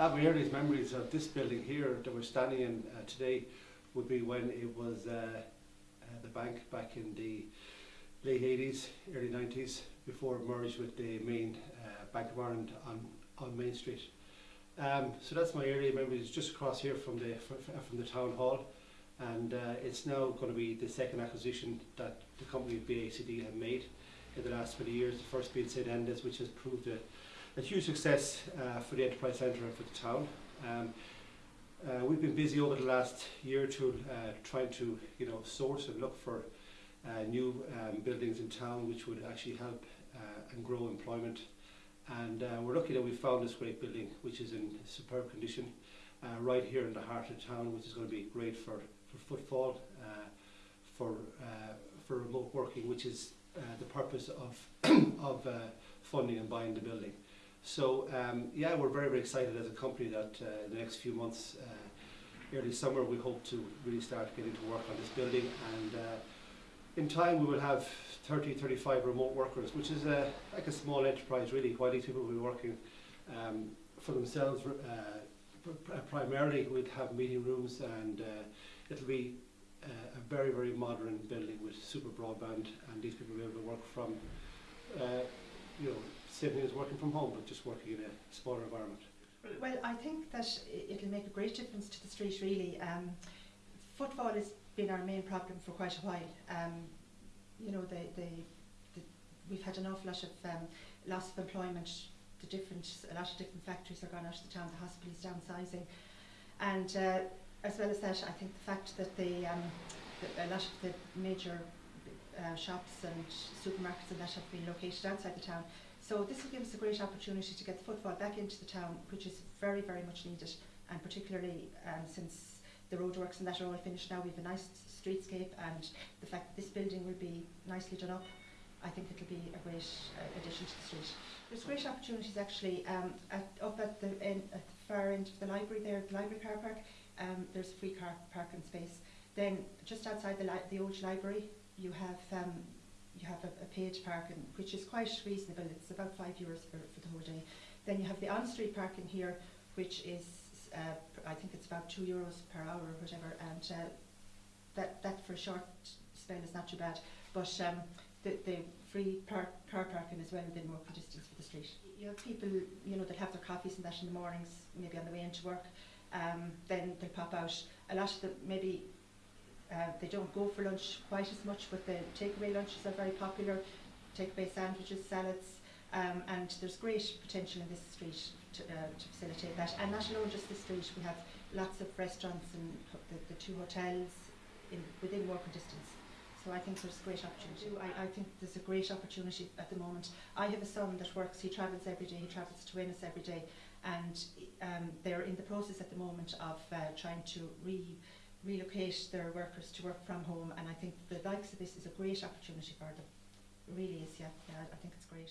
My earliest memories of this building here that we're standing in uh, today would be when it was uh, uh, the bank back in the late 80s, early 90s, before it merged with the main uh, Bank of Ireland on, on Main Street. Um, so that's my early memories, just across here from the fr- fr- from the town hall, and uh, it's now going to be the second acquisition that the company BACD have made in the last 20 years. The first being St Enda's, which has proved a, a huge success uh, for the enterprise centre and for the town. Um, uh, we've been busy over the last year or two uh, trying to, you know, source and look for uh, new um, buildings in town which would actually help uh, and grow employment. And uh, we're lucky that we found this great building, which is in superb condition, right here in the heart of town, which is going to be great for, for footfall, for for remote working, which is the purpose of of funding and buying the building. So um, yeah, we're very very excited as a company that uh, in the next few months, uh, early summer, we hope to really start getting to work on this building and. Uh, in time we will have 30, 35 remote workers, which is a, like a small enterprise really, while these people will be working um, for themselves uh, pr- pr- primarily we'd have meeting rooms and uh, it'll be uh, a very, very modern building with super broadband and these people will be able to work from, you know, same as working from home, but just working in a smaller environment. Well, I think that it'll make a great difference to the street really. Um, footfall has been our main problem for quite a while. Um, you know, the, the, the, we've had an awful lot of um, loss of employment. The different, a lot of different factories are gone out of the town. The hospital is downsizing, and uh, as well as that, I think the fact that the, um, the a lot of the major uh, shops and supermarkets and that have been located outside the town. So this will give us a great opportunity to get the footfall back into the town, which is very, very much needed, and particularly um, since the roadworks and that are all finished now, we have a nice streetscape, and the fact that this building will be nicely done up, I think it'll be a great uh, addition to the street. There's great opportunities actually um, at, up at the, at the far end of the library there, the library car park, um, there's free car parking space. Then just outside the, the old library, you have um, you have a, a paid parking, which is quite reasonable. It's about five euros for, for the whole day. Then you have the on-street parking here, which is uh, I think it's about two euros per hour or whatever, and uh, that that for a short spell is not too bad. But um, the, the free park, car parking is well within walking distance for the street. You have people, you know, that have their coffees and that in the mornings, maybe on the way into work. Um, then they pop out. A lot of them maybe uh, they don't go for lunch quite as much, but the takeaway lunches are very popular. Takeaway sandwiches, salads, um, and there's great potential in this street to, uh, to facilitate that. And not alone just this street, we have lots of restaurants and the, the two hotels in, within walking distance. So I think there's a great opportunity. I, I think there's a great opportunity at the moment. I have a son that works, he travels every day, he travels to Ennis every day, and um, they're in the process at the moment of uh, trying to re relocate their workers to work from home and I think the likes of this is a great opportunity for them. It really is, yeah, yeah I think it's great.